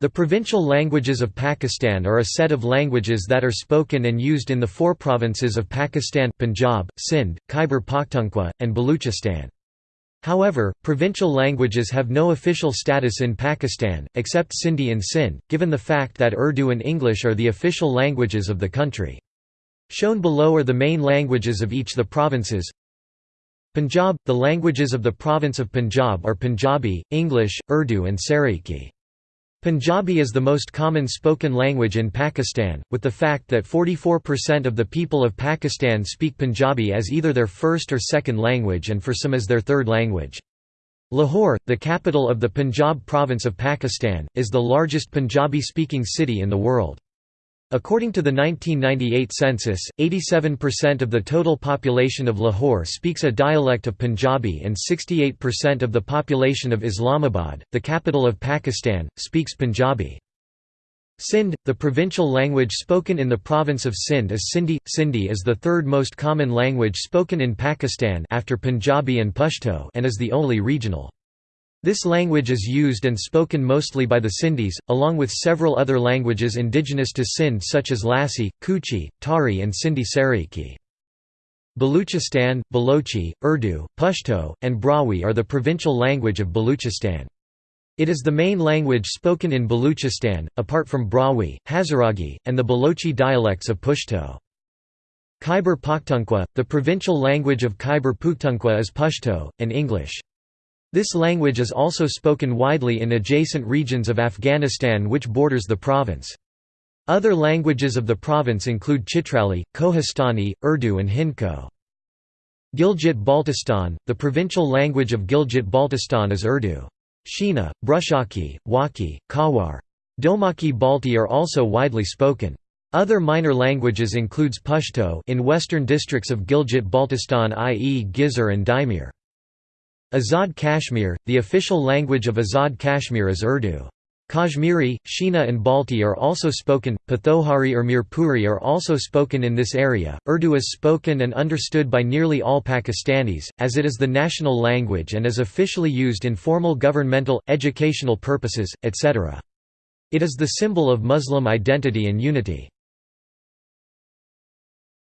The provincial languages of Pakistan are a set of languages that are spoken and used in the four provinces of Pakistan Punjab, Sindh, Khyber Pakhtunkhwa, and Baluchistan. However, provincial languages have no official status in Pakistan, except Sindhi and Sindh, given the fact that Urdu and English are the official languages of the country. Shown below are the main languages of each the provinces. Punjab – The languages of the province of Punjab are Punjabi, English, Urdu and Saraiki. Punjabi is the most common spoken language in Pakistan, with the fact that 44% of the people of Pakistan speak Punjabi as either their first or second language and for some as their third language. Lahore, the capital of the Punjab province of Pakistan, is the largest Punjabi-speaking city in the world. According to the 1998 census, 87% of the total population of Lahore speaks a dialect of Punjabi and 68% of the population of Islamabad, the capital of Pakistan, speaks Punjabi. Sindh, the provincial language spoken in the province of Sindh is Sindhi. Sindhi is the third most common language spoken in Pakistan after Punjabi and Pashto and is the only regional. This language is used and spoken mostly by the Sindhis, along with several other languages indigenous to Sindh such as Lasi, Kuchi, Tari and Sindhi Saraiki. Baluchistan, Balochi, Urdu, Pashto, and Brahui are the provincial language of Baluchistan. It is the main language spoken in Baluchistan, apart from Brahui, Hazaragi, and the Balochi dialects of Pushto. Khyber Pakhtunkhwa, the provincial language of Khyber Pakhtunkhwa is Pashto, and English. This language is also spoken widely in adjacent regions of Afghanistan which borders the province. Other languages of the province include Chitrali, Kohistani, Urdu and Hindko. Gilgit-Baltistan, the provincial language of Gilgit-Baltistan is Urdu. Shina, Burushaski, Wakhi, Khowar. Domaki Balti are also widely spoken. Other minor languages includes Pashto in western districts of Gilgit-Baltistan i.e. Ghizer and Diamer. Azad Kashmir, the official language of Azad Kashmir is Urdu. Kashmiri, Shina and Balti are also spoken, Pothohari or Mirpuri are also spoken in this area. Urdu is spoken and understood by nearly all Pakistanis, as it is the national language and is officially used in formal governmental, educational purposes, etc. It is the symbol of Muslim identity and unity.